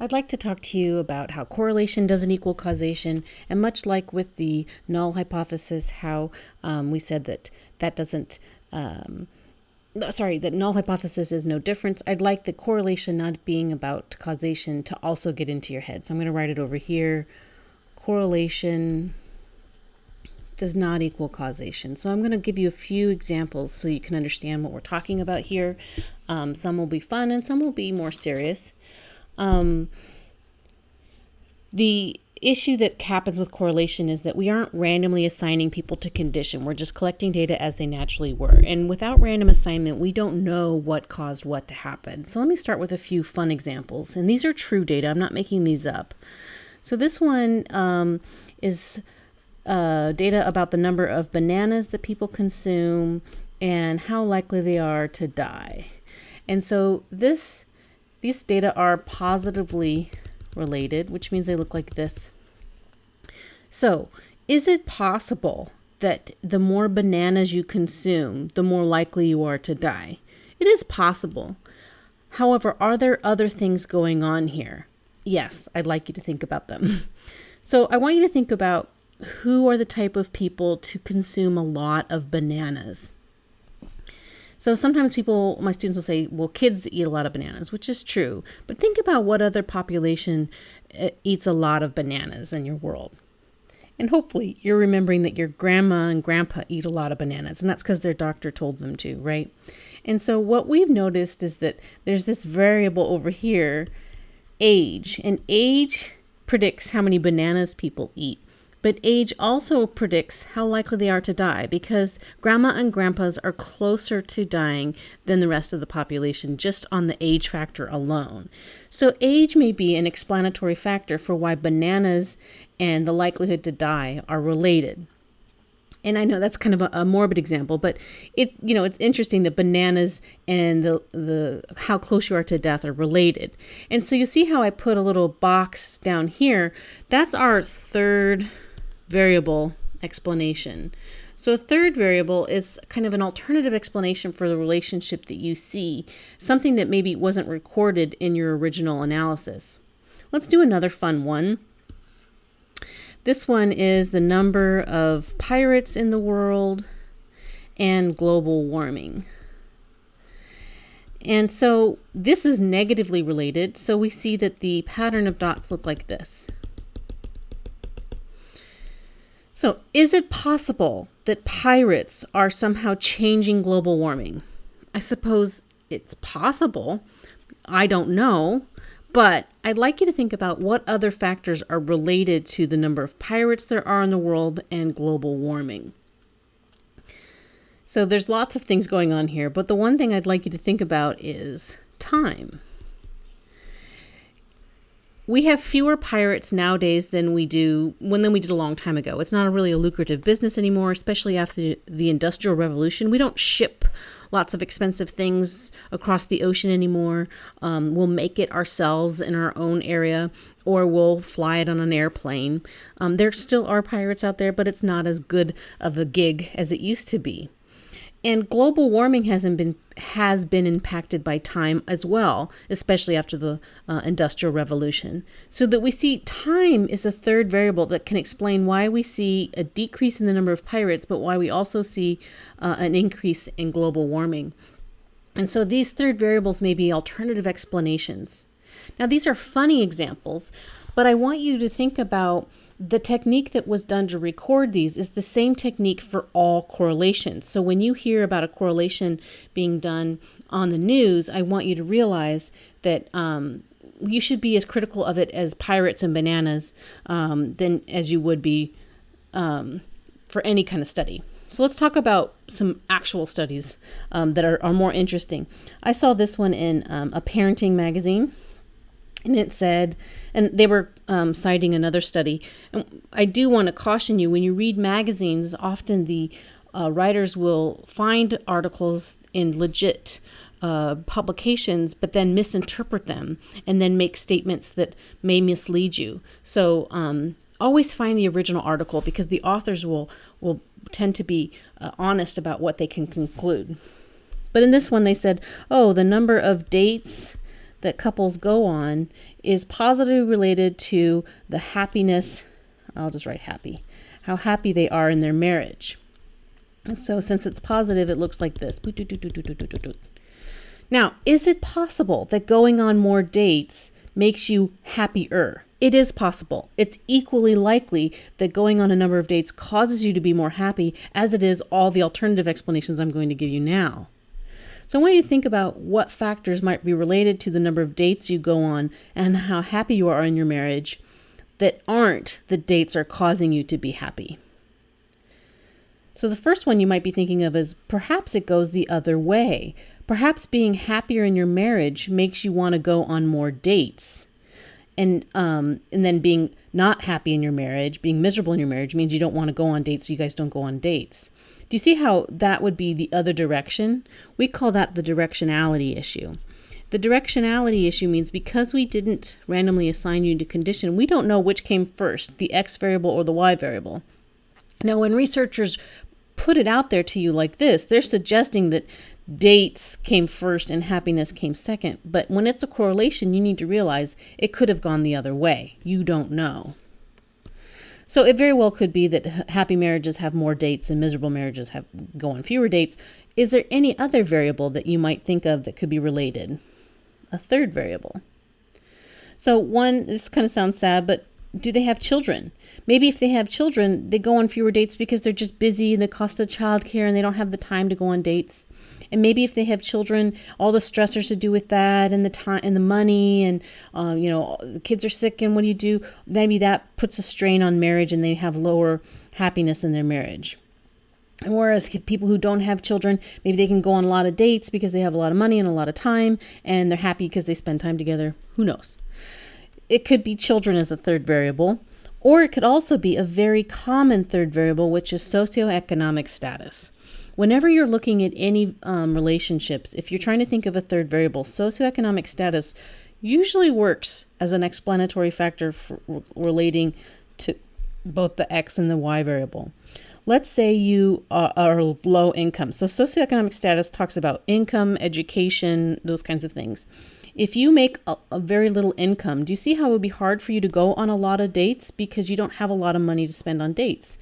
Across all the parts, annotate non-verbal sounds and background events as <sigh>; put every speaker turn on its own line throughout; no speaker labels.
I'd like to talk to you about how correlation doesn't equal causation, and much like with the null hypothesis, how um, we said that that doesn't, um, sorry, that null hypothesis is no difference. I'd like the correlation not being about causation to also get into your head. So I'm going to write it over here. Correlation does not equal causation. So I'm going to give you a few examples so you can understand what we're talking about here. Um, some will be fun and some will be more serious. Um, the issue that happens with correlation is that we aren't randomly assigning people to condition. We're just collecting data as they naturally were. And without random assignment, we don't know what caused what to happen. So let me start with a few fun examples. And these are true data. I'm not making these up. So this one um, is uh, data about the number of bananas that people consume and how likely they are to die. And so this these data are positively related, which means they look like this. So, is it possible that the more bananas you consume, the more likely you are to die? It is possible. However, are there other things going on here? Yes, I'd like you to think about them. <laughs> so, I want you to think about who are the type of people to consume a lot of bananas. So sometimes people, my students will say, well, kids eat a lot of bananas, which is true. But think about what other population uh, eats a lot of bananas in your world. And hopefully you're remembering that your grandma and grandpa eat a lot of bananas, and that's because their doctor told them to, right? And so what we've noticed is that there's this variable over here, age, and age predicts how many bananas people eat. But age also predicts how likely they are to die because grandma and grandpas are closer to dying than the rest of the population just on the age factor alone. So, age may be an explanatory factor for why bananas and the likelihood to die are related. And I know that's kind of a, a, morbid example, but it you know it's interesting that bananas and the the how close you are to death are related. And so you see how I put a little box down here. That's our third variable explanation. So a third variable is kind of an alternative explanation for the relationship that you see, something that maybe wasn't recorded in your original analysis. Let's do another fun one. This one is the number of pirates in the world and global warming. And so this is negatively related. So we see that the pattern of dots look like this. So, is it possible that pirates are somehow changing global warming? I suppose it's possible. I don't know. But I'd like you to think about what other factors are related to the number of pirates there are in the world and global warming. So there's lots of things going on here, but the one thing I'd like you to think about is time we have fewer pirates nowadays than we do when than we did a long time ago. It's not really a lucrative business anymore, especially after the industrial revolution. We don't ship lots of expensive things across the ocean anymore. Um, we'll make it ourselves in our own area, or we'll fly it on an airplane. Um, there still are pirates out there, but it's not as good of a gig as it used to be. And global warming hasn't been has been impacted by time as well, especially after the uh, industrial revolution. So that we see time is a third variable that can explain why we see a decrease in the number of pirates, but why we also see uh, an increase in global warming. And so these third variables may be alternative explanations. Now these are funny examples, but I want you to think about the technique that was done to record these is the same technique for all correlations. So when you hear about a correlation being done on the news, I want you to realize that um, you should be as critical of it as pirates and bananas um, than as you would be um, for any kind of study. So let's talk about some actual studies um, that are, are, more interesting. I saw this one in um, a parenting magazine and it said, and they were um, citing another study. And I do want to caution you when you read magazines, often the uh, writers will find articles in legit uh, publications, but then misinterpret them and then make statements that may mislead you. So um, always find the original article because the authors will will tend to be uh, honest about what they can conclude. But in this one, they said, "Oh, the number of dates." That couples go on is positively related to the happiness. I'll just write happy. How happy they are in their marriage. And so, since it's positive, it looks like this. Now, is it possible that going on more dates makes you happier? It is possible. It's equally likely that going on a number of dates causes you to be more happy as it is all the alternative explanations I'm going to give you now. So I want you to think about what factors might be related to the number of dates you go on and how happy you are in your marriage that aren't the dates are causing you to be happy. So the first one you might be thinking of is perhaps it goes the other way. Perhaps being happier in your marriage makes you want to go on more dates and um, and then being not happy in your marriage, being miserable in your marriage means you don't want to go on dates, so you guys don't go on dates. Do you see how that would be the other direction? We call that the directionality issue. The directionality issue means because we didn't randomly assign you to condition, we don't know which came first, the x variable or the y variable. Now, when researchers put it out there to you like this, they're suggesting that dates came first and happiness came second. But when it's a correlation, you need to realize it could have gone the other way. You don't know. So it very well could be that happy marriages have more dates and miserable marriages have go on fewer dates. Is there any other variable that you might think of that could be related? A third variable. So one, this kind of sounds sad, but do they have children? Maybe if they have children, they go on fewer dates because they're just busy and the cost of childcare and they don't have the time to go on dates and maybe if they have children all the stressors to do with that and the time and the money and uh, you know the kids are sick and what do you do maybe that puts a strain on marriage and they have lower happiness in their marriage whereas people who don't have children, maybe they can go on a lot of dates because they have a lot of money and a lot of time and they're happy because they spend time together. Who knows? It could be children as a third variable, or it could also be a very common third variable, which is socioeconomic status. Whenever you're looking at any um, relationships, if you're trying to think of a third variable, socioeconomic status usually works as an explanatory factor relating to both the x and the y variable. Let's say you are, are low income. So, socioeconomic status talks about income, education, those kinds of things. If you make a, a, very little income, do you see how it would be hard for you to go on a lot of dates because you don't have a lot of money to spend on dates?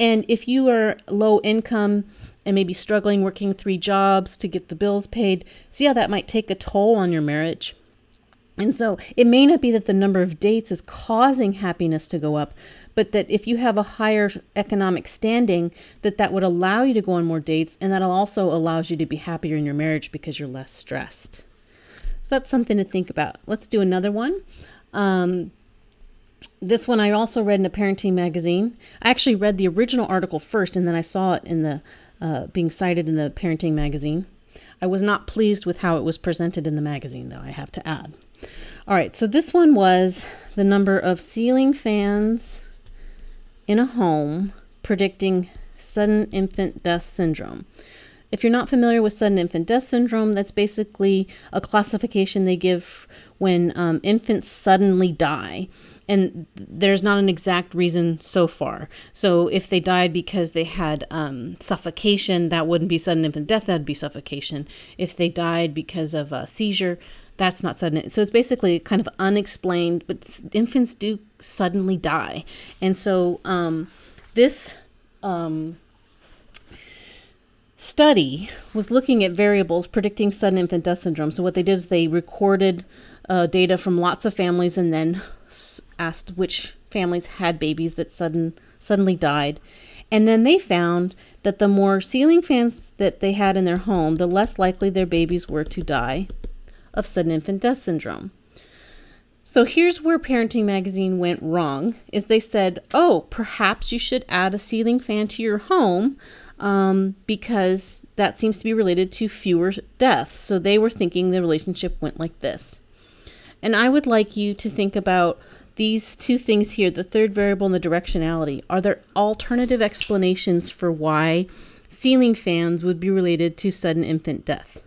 And if you are low income and maybe struggling working three jobs to get the bills paid, see how that might take a toll on your marriage. And so it may not be that the number of dates is causing happiness to go up, but that if you have a higher economic standing, that that would allow you to go on more dates and that also allows you to be happier in your marriage because you're less stressed. So that's something to think about. Let's do another one. Um, this one I also read in a parenting magazine. I actually read the original article first and then I saw it in the uh, being cited in the parenting magazine. I was not pleased with how it was presented in the magazine, though, I have to add. All right, so this one was the number of ceiling fans in a home predicting sudden infant death syndrome. If you're not familiar with sudden infant death syndrome, that's basically a classification they give when um, infants suddenly die and there's not an exact reason so far. So if they died because they had um, suffocation, that wouldn't be sudden infant death. That'd be suffocation. If they died because of a seizure, that's not sudden. So it's basically kind of unexplained. But infants do suddenly die, and so um, this. Um, study was looking at variables predicting sudden infant death syndrome. So what they did is they recorded uh, data from lots of families and then asked which families had babies that sudden suddenly died. And then they found that the more ceiling fans that they had in their home, the less likely their babies were to die of sudden infant death syndrome. So here's where Parenting Magazine went wrong is they said, "Oh, perhaps you should add a ceiling fan to your home um, because that seems to be related to fewer deaths." So they were thinking the relationship went like this. And I would like you to think about these two things here, the third variable and the directionality. Are there alternative explanations for why ceiling fans would be related to sudden infant death?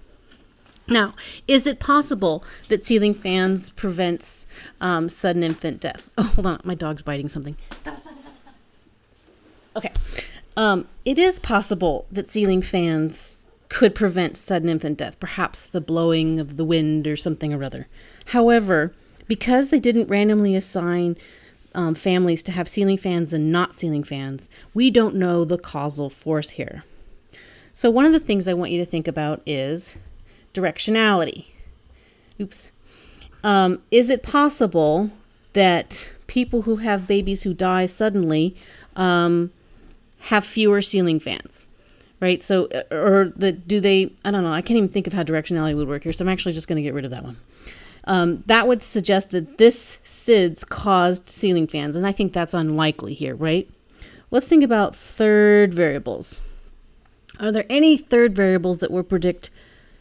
Now, is it possible that ceiling fans prevents um, sudden infant death? Oh, hold on, my dog's biting something. Okay, um, it is possible that ceiling fans could prevent sudden infant death, perhaps the blowing of the wind or something or other. However, because they didn't randomly assign um, families to have ceiling fans and not ceiling fans, we don't know the causal force here. So, one of the things I want you to think about is directionality. Oops. Um, is it possible that people who have babies who die suddenly um, have fewer ceiling fans? Right. So, uh, or the do they? I don't know. I can't even think of how directionality would work here. So I'm actually just going to get rid of that one. Um, that would suggest that this SIDS caused ceiling fans, and I think that's unlikely here, right? Let's think about third variables. Are there any third variables that would predict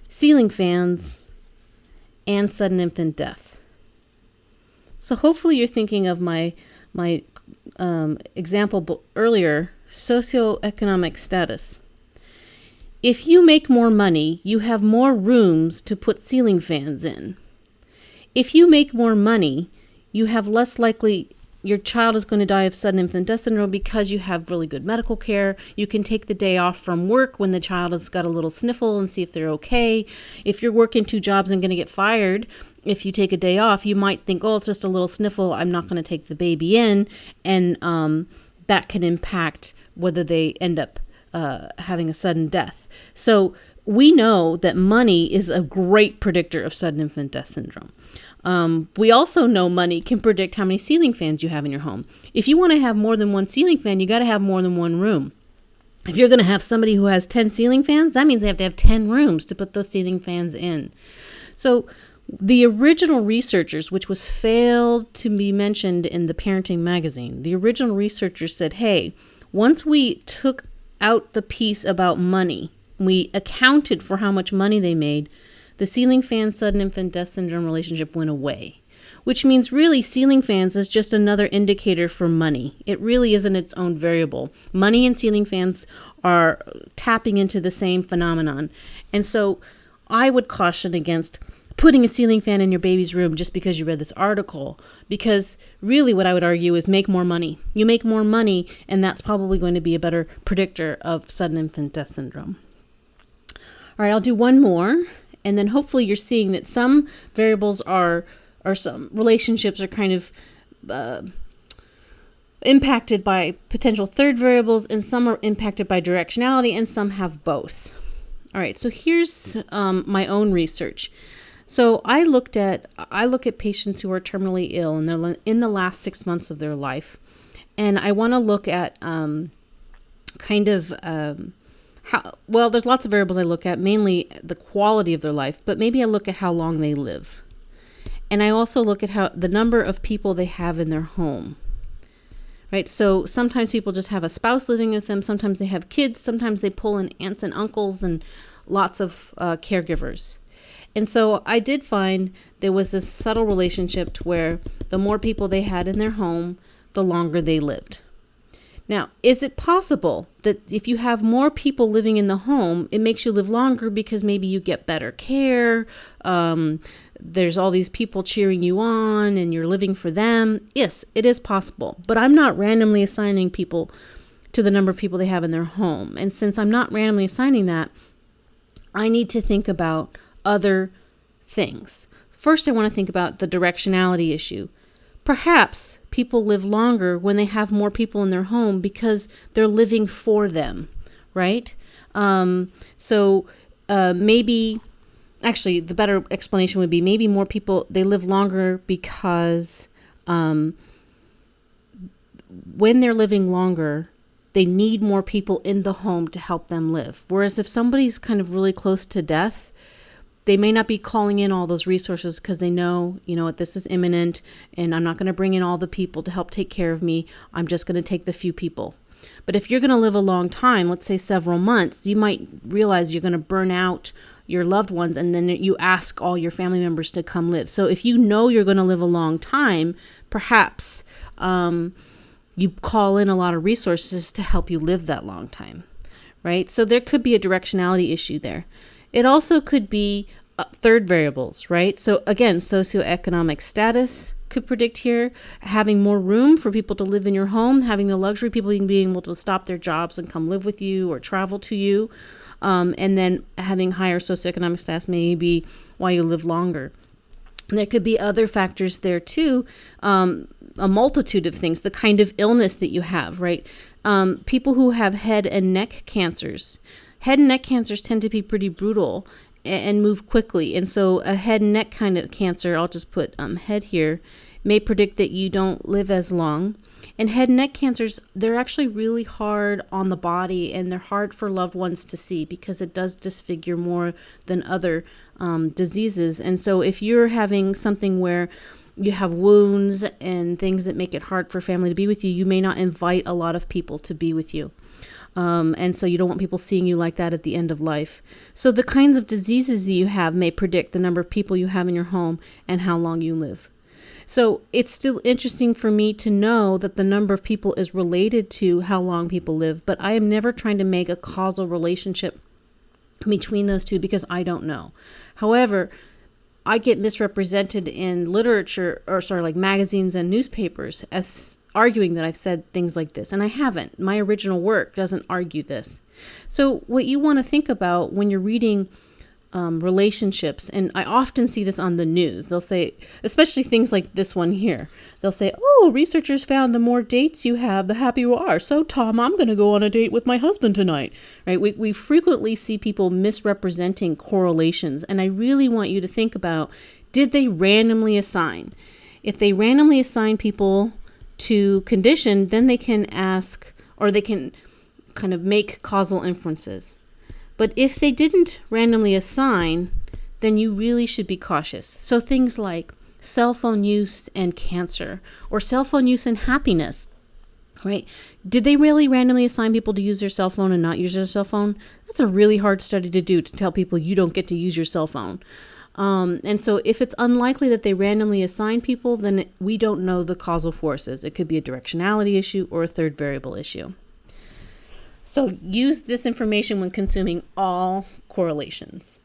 ceiling fans and sudden infant death? So hopefully you're thinking of my my um, example earlier, socioeconomic status. If you make more money, you have more rooms to put ceiling fans in. If you make more money, you have less likely your child is going to die of sudden infant death syndrome because you have really good medical care. You can take the day off from work when the child has got a little sniffle and see if they're okay. If you're working two jobs and going to get fired, if you take a day off, you might think, oh, it's just a little sniffle. I'm not going to take the baby in. And um, that can impact whether they end up uh, having a sudden death. So we know that money is a great predictor of sudden infant death syndrome. Um, we also know money can predict how many ceiling fans you have in your home. If you want to have more than one ceiling fan, you got to have more than one room. If you're going to have somebody who has 10 ceiling fans, that means they have to have 10 rooms to put those ceiling fans in. So, the original researchers, which was failed to be mentioned in the parenting magazine, the original researchers said, hey, once we took out the piece about money, we accounted for how much money they made, the ceiling fan sudden infant death syndrome relationship went away. Which means really ceiling fans is just another indicator for money. It really isn't its own variable. Money and ceiling fans are tapping into the same phenomenon. And so I would caution against putting a ceiling fan in your baby's room just because you read this article. Because really, what I would argue is make more money. You make more money, and that's probably going to be a better predictor of sudden infant death syndrome. All right, I'll do one more and then hopefully you're seeing that some variables are or some relationships are kind of uh, impacted by potential third variables and some are impacted by directionality and some have both. All right so here's um, my own research. So i looked at i look at patients who are terminally ill and they're in the last six months of their life and i want to look at um, kind of um, how well there's lots of variables i look at mainly the quality of their life but maybe i look at how long they live. And i also look at how the number of people they have in their home right? So sometimes people just have a spouse living with them sometimes they have kids sometimes they pull in aunts and uncles and lots of uh, caregivers. And so i did find there was this subtle relationship to where the more people they had in their home the longer they lived now, is it possible that if you have more people living in the home, it makes you live longer because maybe you get better care? Um, there's all these people cheering you on and you're living for them. Yes, it is possible. But I'm not randomly assigning people to the number of people they have in their home. And since I'm not randomly assigning that, I need to think about other things. First, I want to think about the directionality issue. Perhaps people live longer when they have more people in their home because they're living for them, right? Um, so uh, maybe, actually, the better explanation would be maybe more people they live longer because um, when they're living longer, they need more people in the home to help them live. Whereas if somebody's kind of really close to death, they may not be calling in all those resources because they know, you know what, this is imminent and I'm not going to bring in all the people to help take care of me. I'm just going to take the few people. But if you're going to live a long time, let's say several months, you might realize you're going to burn out your loved ones and then you ask all your family members to come live. So if you know you're going to live a long time, perhaps um, you call in a lot of resources to help you live that long time, right? So there could be a directionality issue there. It also could be uh, third variables, right? So again, socioeconomic status could predict here, having more room for people to live in your home, having the luxury people being able to stop their jobs and come live with you or travel to you. Um, and then having higher socioeconomic status may be why you live longer. There could be other factors there too, um, a multitude of things, the kind of illness that you have, right? Um, people who have head and neck cancers, head and neck cancers tend to be pretty brutal and move quickly. And so, a head and neck kind of cancer, I'll just put um, head here, may predict that you don't live as long. And head and neck cancers, they're actually really hard on the body and they're hard for loved ones to see because it does disfigure more than other um, diseases. And so, if you're having something where you have wounds and things that make it hard for family to be with you, you may not invite a lot of people to be with you. Um, and so you don't want people seeing you like that at the end of life. So the kinds of diseases that you have may predict the number of people you have in your home and how long you live. So it's still interesting for me to know that the number of people is related to how long people live, but I am never trying to make a causal relationship between those two because I don't know. However, I get misrepresented in literature or sorry, like magazines and newspapers as arguing that I've said things like this, and I haven't. My original work doesn't argue this. So, what you want to think about when you're reading um, relationships, and I often see this on the news. They'll say, especially things like this one here, they'll say, Oh, researchers found the more dates you have, the happier you are. So, Tom, I'm going to go on a date with my husband tonight. Right? We, we frequently see people misrepresenting correlations, and I really want you to think about did they randomly assign? If they randomly assign people to condition, then they can ask or they can kind of make causal inferences. But if they didn't randomly assign, then you really should be cautious. So things like cell phone use and cancer, or cell phone use and happiness, right? Did they really randomly assign people to use their cell phone and not use their cell phone? That's a really hard study to do to tell people you don't get to use your cell phone. Um, and so, if it's unlikely that they randomly assign people, then it, we don't know the causal forces. It could be a directionality issue or a third variable issue. So use this information when consuming all correlations.